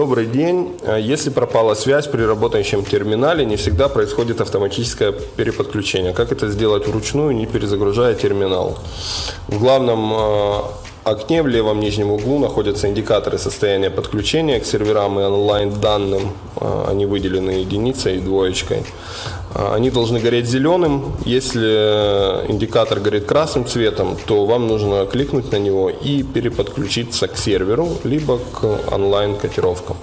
Добрый день. Э, Если пропала связь при работающем терминале, не всегда происходит автоматическое переподключение. Как это сделать вручную, не перезагружая терминал? В главном э, окне в левом нижнем углу находятся индикаторы состояния подключения к серверам и онлайн-данным. Э, Они выделены единицей и двоечкой. Э, Они должны гореть зеленым. Если индикатор горит красным цветом, то вам нужно кликнуть на него и переподключиться к серверу, либо к онлайн-котировкам.